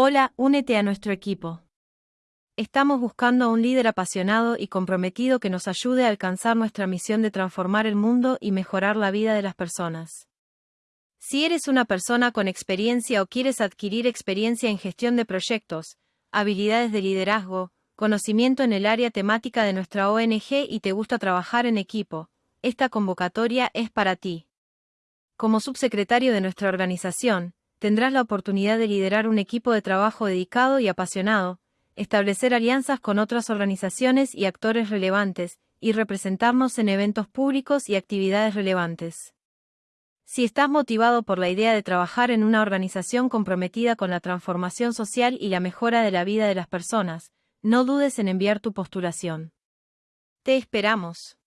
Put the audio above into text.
Hola, únete a nuestro equipo. Estamos buscando a un líder apasionado y comprometido que nos ayude a alcanzar nuestra misión de transformar el mundo y mejorar la vida de las personas. Si eres una persona con experiencia o quieres adquirir experiencia en gestión de proyectos, habilidades de liderazgo, conocimiento en el área temática de nuestra ONG y te gusta trabajar en equipo, esta convocatoria es para ti. Como subsecretario de nuestra organización, tendrás la oportunidad de liderar un equipo de trabajo dedicado y apasionado, establecer alianzas con otras organizaciones y actores relevantes, y representarnos en eventos públicos y actividades relevantes. Si estás motivado por la idea de trabajar en una organización comprometida con la transformación social y la mejora de la vida de las personas, no dudes en enviar tu postulación. Te esperamos.